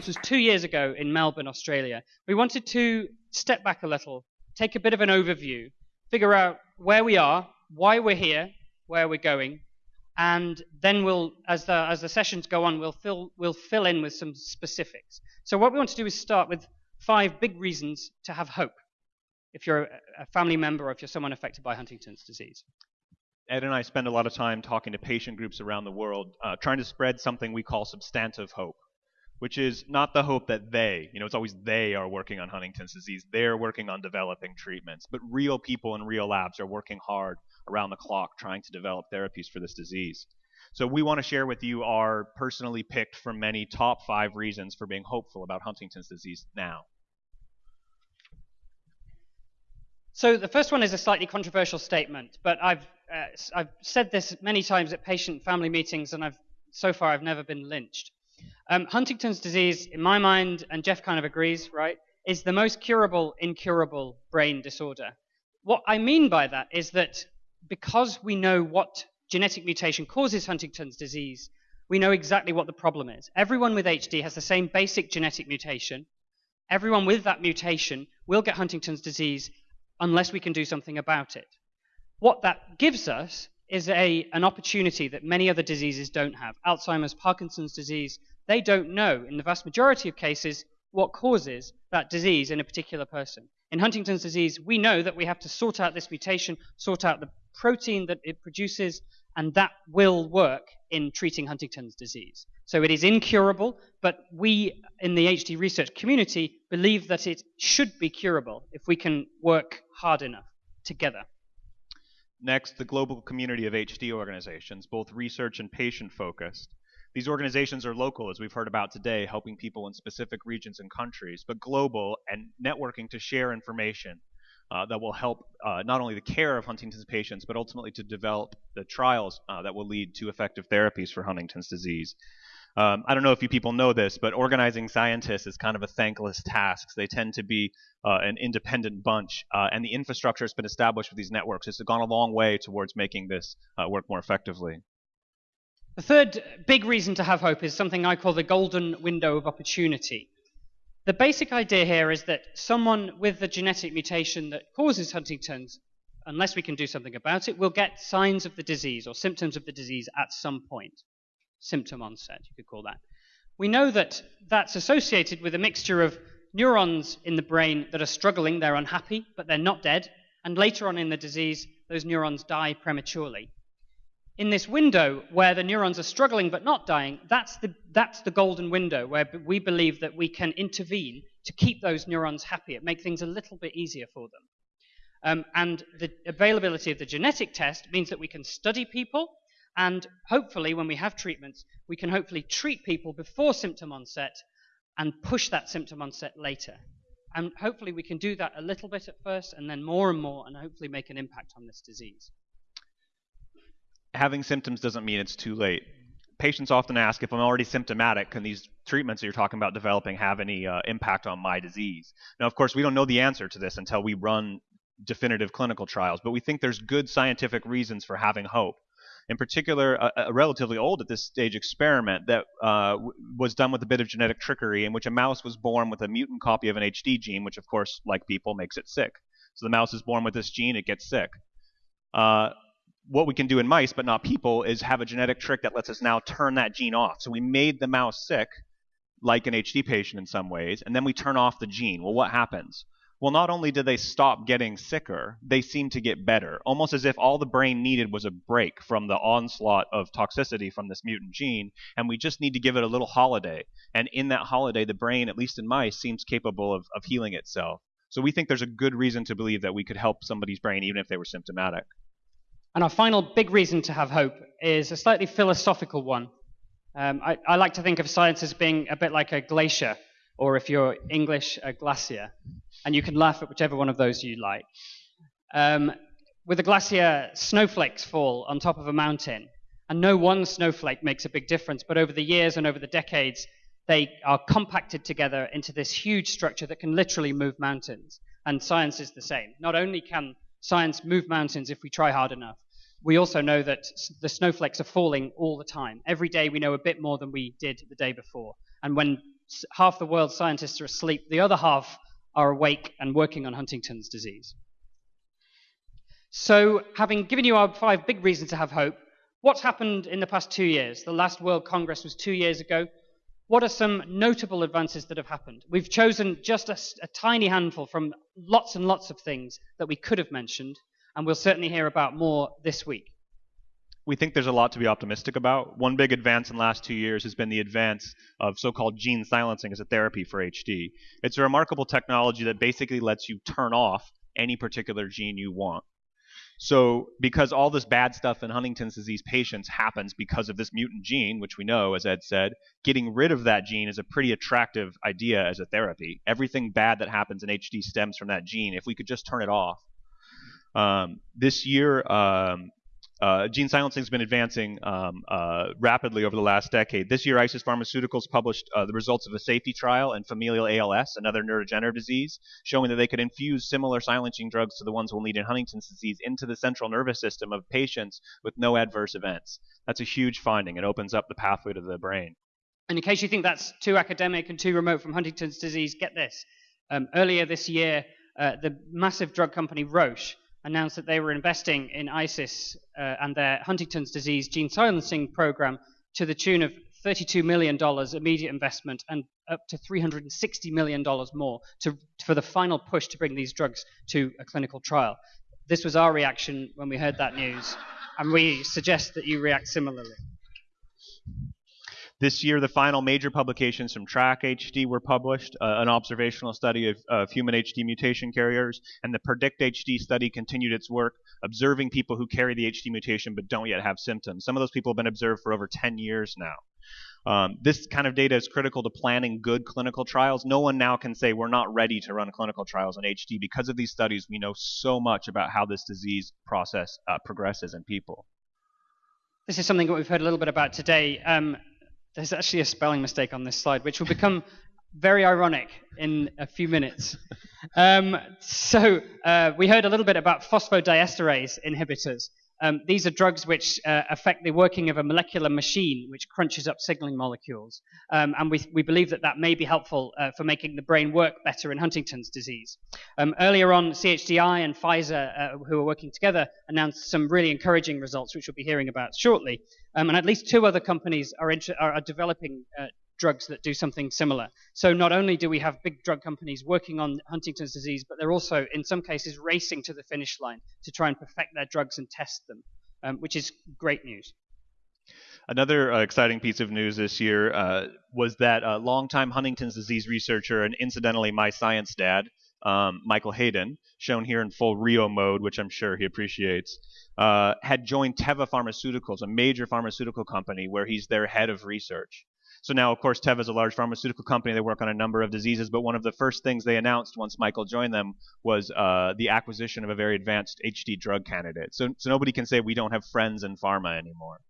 conference was two years ago in Melbourne, Australia. We wanted to step back a little, take a bit of an overview, figure out where we are, why we're here, where we're going, and then we'll, as the, as the sessions go on, we'll fill, we'll fill in with some specifics. So what we want to do is start with five big reasons to have hope if you're a family member or if you're someone affected by Huntington's disease. Ed and I spend a lot of time talking to patient groups around the world, uh, trying to spread something we call substantive hope, which is not the hope that they, you know, it's always they are working on Huntington's disease, they're working on developing treatments, but real people in real labs are working hard around the clock trying to develop therapies for this disease. So we want to share with you our personally picked from many top five reasons for being hopeful about Huntington's disease now. So the first one is a slightly controversial statement, but I've uh, I've said this many times at patient family meetings, and I've so far I've never been lynched. Um, Huntington's disease, in my mind, and Jeff kind of agrees, right, is the most curable, incurable brain disorder. What I mean by that is that because we know what genetic mutation causes Huntington's disease, we know exactly what the problem is. Everyone with HD has the same basic genetic mutation. Everyone with that mutation will get Huntington's disease unless we can do something about it. What that gives us is a, an opportunity that many other diseases don't have. Alzheimer's, Parkinson's disease, they don't know, in the vast majority of cases, what causes that disease in a particular person. In Huntington's disease, we know that we have to sort out this mutation, sort out the protein that it produces, and that will work in treating Huntington's disease. So it is incurable, but we in the HD research community believe that it should be curable if we can work hard enough together. Next, the global community of HD organizations, both research and patient focused. These organizations are local, as we've heard about today, helping people in specific regions and countries, but global and networking to share information uh, that will help uh, not only the care of Huntington's patients, but ultimately to develop the trials uh, that will lead to effective therapies for Huntington's disease. Um, I don't know if you people know this, but organizing scientists is kind of a thankless task. They tend to be uh, an independent bunch, uh, and the infrastructure has been established with these networks. It's gone a long way towards making this uh, work more effectively. The third big reason to have hope is something I call the golden window of opportunity. The basic idea here is that someone with the genetic mutation that causes Huntington's, unless we can do something about it, will get signs of the disease or symptoms of the disease at some point symptom onset, you could call that. We know that that's associated with a mixture of neurons in the brain that are struggling, they're unhappy, but they're not dead, and later on in the disease, those neurons die prematurely. In this window where the neurons are struggling but not dying, that's the, that's the golden window where we believe that we can intervene to keep those neurons happier, make things a little bit easier for them. Um, and the availability of the genetic test means that we can study people and hopefully, when we have treatments, we can hopefully treat people before symptom onset and push that symptom onset later. And hopefully, we can do that a little bit at first and then more and more, and hopefully make an impact on this disease. Having symptoms doesn't mean it's too late. Patients often ask if I'm already symptomatic, can these treatments that you're talking about developing have any uh, impact on my disease? Now, of course, we don't know the answer to this until we run definitive clinical trials, but we think there's good scientific reasons for having hope in particular, a, a, relatively old at this stage experiment that uh, was done with a bit of genetic trickery in which a mouse was born with a mutant copy of an HD gene, which, of course, like people, makes it sick. So the mouse is born with this gene, it gets sick. Uh, what we can do in mice, but not people, is have a genetic trick that lets us now turn that gene off. So we made the mouse sick, like an HD patient in some ways, and then we turn off the gene. Well, what happens? Well, not only did they stop getting sicker, they seemed to get better, almost as if all the brain needed was a break from the onslaught of toxicity from this mutant gene, and we just need to give it a little holiday. And in that holiday, the brain, at least in mice, seems capable of, of healing itself. So we think there's a good reason to believe that we could help somebody's brain even if they were symptomatic. And our final big reason to have hope is a slightly philosophical one. Um, I, I like to think of science as being a bit like a glacier, or if you're English, a glacier and you can laugh at whichever one of those you like. Um, with a glacier, snowflakes fall on top of a mountain, and no one snowflake makes a big difference, but over the years and over the decades, they are compacted together into this huge structure that can literally move mountains. And science is the same. Not only can science move mountains if we try hard enough, we also know that the snowflakes are falling all the time. Every day we know a bit more than we did the day before. And when half the world's scientists are asleep, the other half are awake and working on Huntington's disease. So, having given you our five big reasons to have hope, what's happened in the past two years? The last World Congress was two years ago. What are some notable advances that have happened? We've chosen just a, a tiny handful from lots and lots of things that we could have mentioned, and we'll certainly hear about more this week we think there's a lot to be optimistic about. One big advance in the last two years has been the advance of so-called gene silencing as a therapy for HD. It's a remarkable technology that basically lets you turn off any particular gene you want. So, because all this bad stuff in Huntington's disease patients happens because of this mutant gene, which we know, as Ed said, getting rid of that gene is a pretty attractive idea as a therapy. Everything bad that happens in HD stems from that gene. If we could just turn it off. Um, this year, um, uh, gene silencing has been advancing um, uh, rapidly over the last decade. This year, ISIS Pharmaceuticals published uh, the results of a safety trial in familial ALS, another neurodegenerative disease, showing that they could infuse similar silencing drugs to the ones we'll need in Huntington's disease into the central nervous system of patients with no adverse events. That's a huge finding. It opens up the pathway to the brain. And in case you think that's too academic and too remote from Huntington's disease, get this. Um, earlier this year, uh, the massive drug company Roche announced that they were investing in ISIS uh, and their Huntington's disease gene silencing program to the tune of $32 million immediate investment and up to $360 million more to, for the final push to bring these drugs to a clinical trial. This was our reaction when we heard that news, and we suggest that you react similarly. This year, the final major publications from TRACK HD were published, uh, an observational study of, of human HD mutation carriers, and the PREDICT HD study continued its work observing people who carry the HD mutation but don't yet have symptoms. Some of those people have been observed for over 10 years now. Um, this kind of data is critical to planning good clinical trials. No one now can say we're not ready to run clinical trials on HD. Because of these studies, we know so much about how this disease process uh, progresses in people. This is something that we've heard a little bit about today. Um, there's actually a spelling mistake on this slide, which will become very ironic in a few minutes. Um, so uh, we heard a little bit about phosphodiesterase inhibitors. Um, these are drugs which uh, affect the working of a molecular machine which crunches up signaling molecules. Um, and we, we, believe that that may be helpful uh, for making the brain work better in Huntington's disease. Um, earlier on, CHDI and Pfizer, uh, who are working together, announced some really encouraging results, which we'll be hearing about shortly. Um, and at least two other companies are, are, are developing uh, drugs that do something similar. So not only do we have big drug companies working on Huntington's disease, but they're also, in some cases, racing to the finish line to try and perfect their drugs and test them, um, which is great news. Another uh, exciting piece of news this year uh, was that uh, longtime Huntington's disease researcher and incidentally my science dad, um, Michael Hayden, shown here in full Rio mode, which I'm sure he appreciates, uh, had joined Teva Pharmaceuticals, a major pharmaceutical company, where he's their head of research. So now, of course, Teva is a large pharmaceutical company. They work on a number of diseases, but one of the first things they announced once Michael joined them was uh, the acquisition of a very advanced HD drug candidate. So, so nobody can say we don't have friends in pharma anymore.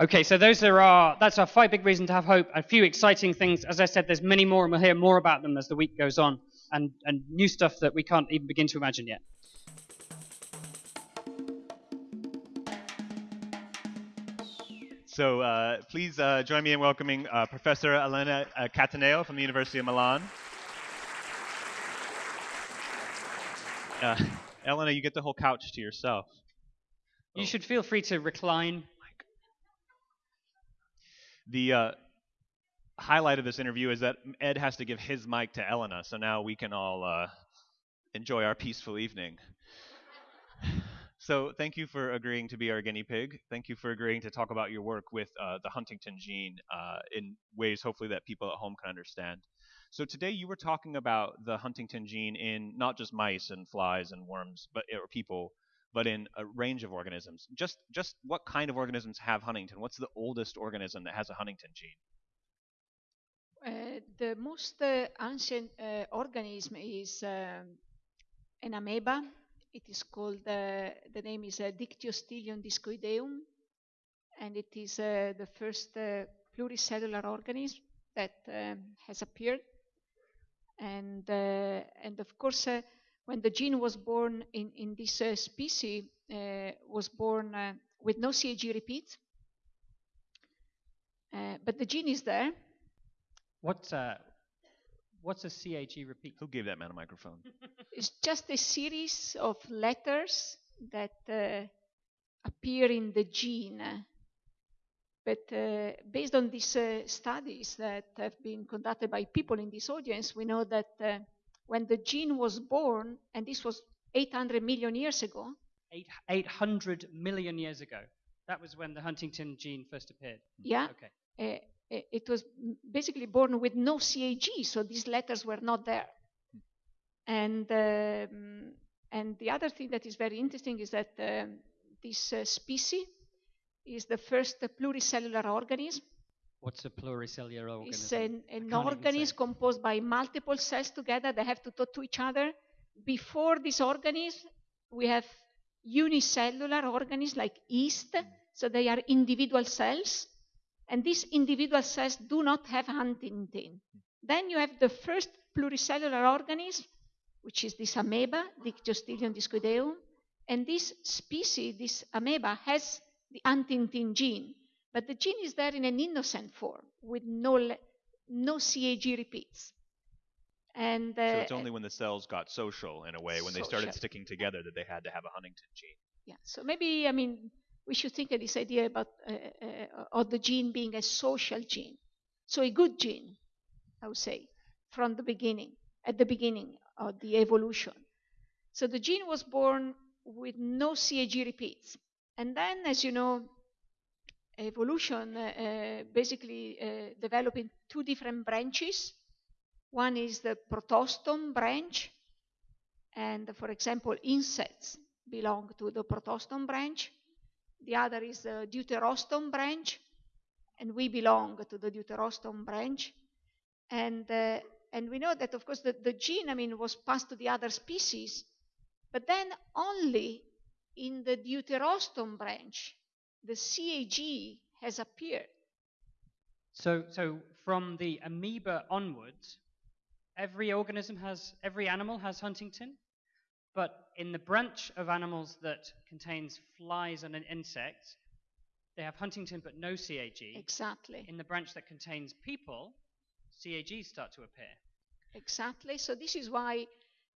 Okay, so those are our that's our five big reasons to have hope. A few exciting things. As I said, there's many more, and we'll hear more about them as the week goes on, and and new stuff that we can't even begin to imagine yet. So uh, please uh, join me in welcoming uh, Professor Elena uh, Cattaneo from the University of Milan. Uh, Elena, you get the whole couch to yourself. You oh. should feel free to recline. The uh, highlight of this interview is that Ed has to give his mic to Elena, so now we can all enjoy our peaceful evening. So thank you for agreeing to be our guinea pig. Thank you for agreeing to talk about your work with uh, the Huntington gene uh, in ways hopefully that people at home can understand. So today you were talking about the Huntington gene in not just mice and flies and worms, but or people, but in a range of organisms. Just just what kind of organisms have huntingtin? What's the oldest organism that has a Huntington gene? Uh, the most uh, ancient uh, organism is um, an amoeba it is called, uh, the name is uh, Dictyostelium discoideum, and it is uh, the first uh, pluricellular organism that um, has appeared. And, uh, and of course, uh, when the gene was born in, in this species, was born with no CAG repeat. but the gene is there, What, what's a CAG repeat? Who gave that man a microphone? It's just a series of letters that uh, appear in the gene. But uh, based on these uh, studies that have been conducted by people in this audience, we know that uh, when the gene was born, and this was 800 million years ago, Eight, 800 million years ago. That was when the Huntington gene first appeared. yeah, Okay. Uh, uh, it was basically born with no CAG, so these letters were not there. And um, and the other thing that is very interesting is that um, this uh, species is the first pluricellular organism. What's a pluricellular organism? It's an, an organism composed by multiple cells together. They have to talk to each other. Before this organism, we have unicellular organisms like yeast, so they are individual cells, and these individual cells do not have huntingtin. Then you have the first pluricellular organism, which is this amoeba, Dictyostelium discoideum, and this species, this amoeba, has the huntingtin gene, but the gene is there in an innocent form with no no CAG repeats. And so uh, it's only when the cells got social in a way, when they started sticking together, that they had to have a Huntington gene. Yeah. So maybe I mean we should think of this idea about uh, uh, of the gene being a social gene, so a good gene, I would say, from the beginning, at the beginning of the evolution. So the gene was born with no CAG repeats, and then, as you know, evolution uh, uh, basically uh, developed in two different branches. One is the protostome branch, and for example, insects belong to the protostome branch. The other is the deuterostome branch, and we belong to the deuterostome branch. And, uh, and we know that, of course, the, the gene, I mean, was passed to the other species, but then only in the deuterostome branch, the CAG has appeared. So, so from the amoeba onwards, every organism has, every animal has huntingtin, but in the branch of animals that contains flies and insects, they have huntingtin but no CAG. Exactly. In the branch that contains people, CAGs start to appear. Exactly. So this is why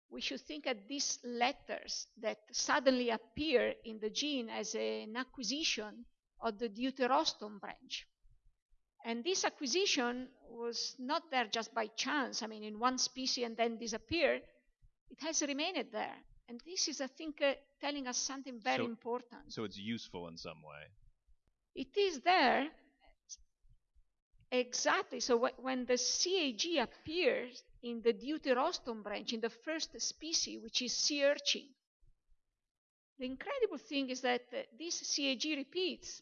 we should think at these letters that suddenly appear in the gene as an acquisition of the deuterostome branch. And this acquisition was not there just by chance, I mean, in one species and then disappeared. It has remained there. And this is, I think, uh, telling us something very So- important. So it's useful in some way. It is there exactly. So wh- when the CAG appears in the deuterostome branch, in the first species, which is sea urchin, the incredible thing is that uh, this CAG repeats,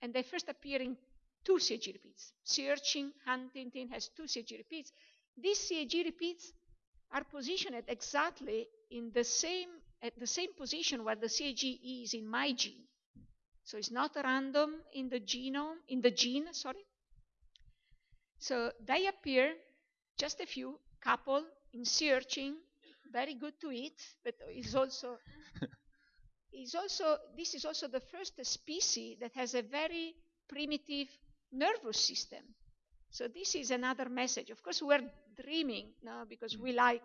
and they first appear in two CAG repeats. Sea urchin, huntingtin has two CAG repeats. These CAG repeats are positioned exactly in the same at the same position where the CAG is in my gene. So it's not random in the genome, in the gene, sorry. So they appear, just a few, couple in sea urchin, very good to eat, but is also is also this is also the first species that has a very primitive nervous system. So this is another message. Of course, we're dreaming, no, because we like,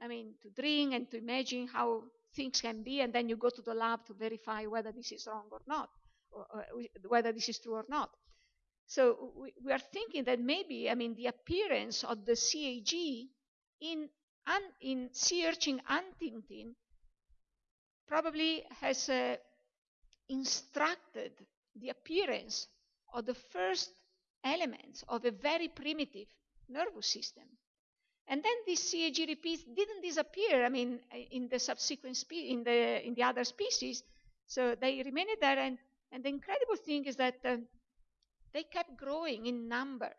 I mean, to dream and to imagine how things can be, and then you go to the lab to verify whether this is wrong or not, or, or whether this is true or not. So we, we are thinking that maybe, I mean, the appearance of the CAG in un, in sea urchin huntingtin probably has uh, instructed the appearance of the first elements of a very primitive nervous system. And then these CAG repeats didn't disappear. I mean, in the subsequent spe- in the in the other species, so they remained there. And and the incredible thing is that uh, they kept growing in number.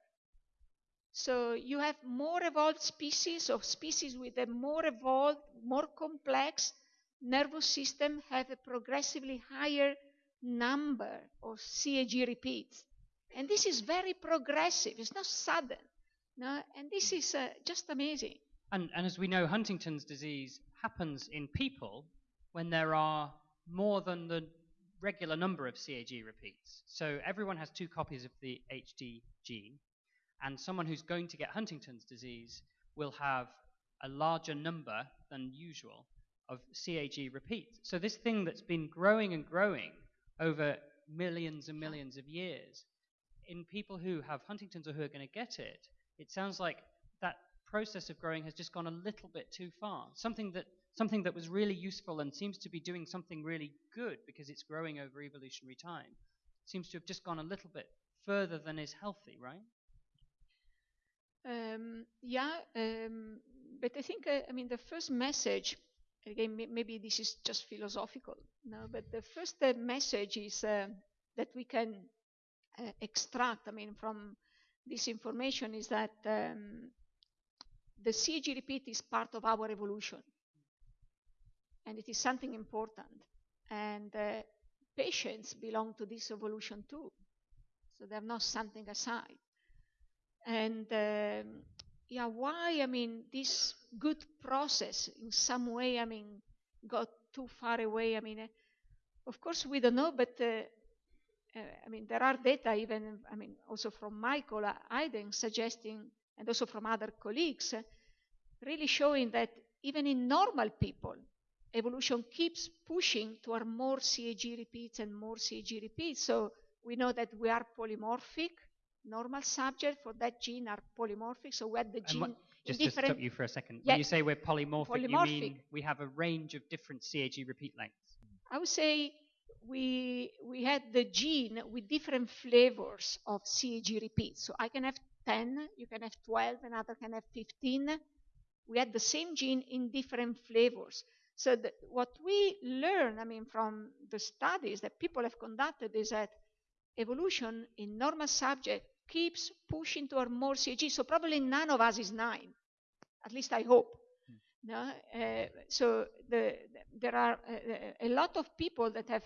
So you have more evolved species or species with a more evolved, more complex nervous system have a progressively higher number of CAG repeats. And this is very progressive. It's not sudden. No, and this is uh, just amazing. And, and as we know, Huntington's disease happens in people when there are more than the regular number of CAG repeats. So everyone has two copies of the HD gene. and someone who's going to get Huntington's disease will have a larger number than usual of CAG repeats. So this thing that's been growing and growing over millions and millions of years, in people who have Huntington's or who are going to get it, it sounds like that process of growing has just gone a little bit too far. Something that something that was really useful and seems to be doing something really good because it's growing over evolutionary time seems to have just gone a little bit further than is healthy, right? Um, yeah, um, but I think uh, I mean the first message again maybe this is just philosophical, no, but the first uh, message is uh, that we can extract. I mean from this information is that um, the CAG repeat is part of our evolution, and it is something important, and uh, patients belong to this evolution too, so they're not something aside. And um, yeah, why? I mean, this good process in some way, I mean, got too far away. I mean, uh, of course, we don't know, but uh, uh, I mean, there are data even, I mean, also from Michael Hayden suggesting, and also from other colleagues, uh, really showing that even in normal people, evolution keeps pushing toward more CAG repeats and more CAG repeats. So we know that we are polymorphic normal subjects for that gene are polymorphic. So we had the gene. What, just to stop you for a second. Yeah. When you say we're polymorphic, Polymorphic. you mean we have a range of different CAG repeat lengths. I would say we we had the gene with different flavors of CAG repeats. So I can have 10, you can have 12, another can have 15. We had the same gene in different flavors. So the, what we learn, I mean, from the studies that people have conducted is that evolution in normal subject keeps pushing toward more CAG. So probably none of us is nine. At least I hope. No? Uh, so the, there are uh, a lot of people that have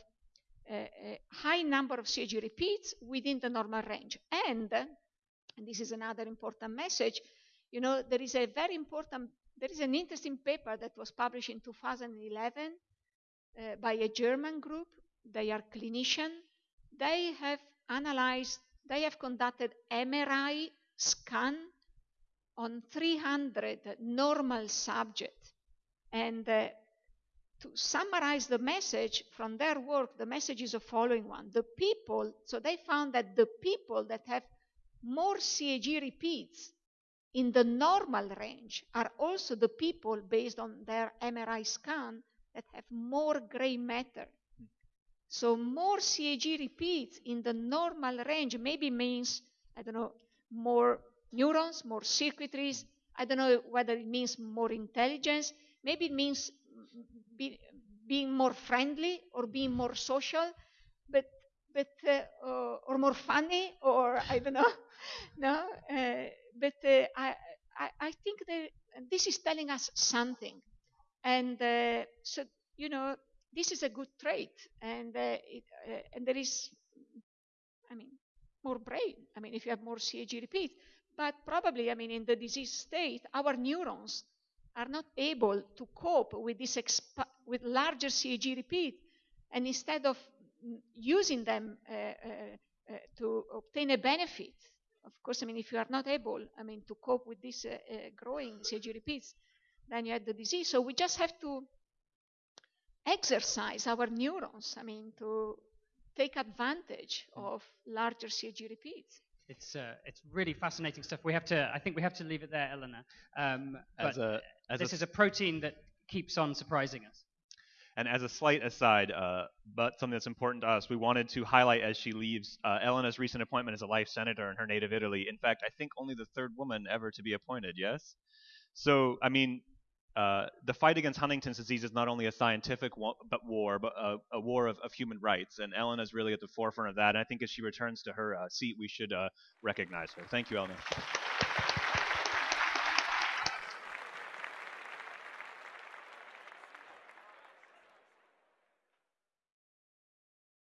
a, a high number of CAG repeats within the normal range. And, and this is another important message, you know, there is a very important, there is an interesting paper that was published in 2011 uh, by a German group. They are clinicians. They have analyzed they have conducted MRI scan on 300 normal subjects. And uh, to summarize the message from their work, the message is the following one. The people, so they found that the people that have more CAG repeats in the normal range are also the people, based on their MRI scan, that have more gray matter so more CAG repeats in the normal range maybe means, I don't know, more neurons, more circuitries. I don't know whether it means more intelligence. Maybe it means be, being more friendly or being more social, but but uh, or, or, more funny or I don't know. no, uh, but uh, I, I I think that this is telling us something, and uh, so you know this is a good trait, and uh, it, uh, and there is, I mean, more brain. I mean, if you have more CAG repeat, but probably, I mean, in the disease state, our neurons are not able to cope with this exp- with larger CAG repeat, and instead of using them uh, uh, uh, to obtain a benefit, of course, I mean, if you are not able, I mean, to cope with this uh, growing CAG repeats, then you have the disease. So we just have to exercise our neurons, I mean, to take advantage of larger CAG repeats. It's uh, it's really fascinating stuff. We have to, I think we have to leave it there, Elena. Um, as a, as this a, is a protein that keeps on surprising us. And as a slight aside, uh, but something that's important to us, we wanted to highlight as she leaves uh, Elena's recent appointment as a life senator in her native Italy. In fact, I think only the third woman ever to be appointed. Yes. So, I mean, uh, the fight against Huntington's disease is not only a scientific war, but war, but a, a war of, of, human rights. And Ellen is really at the forefront of that. And I think as she returns to her uh, seat, we should uh, recognize her. Thank you, Ellen.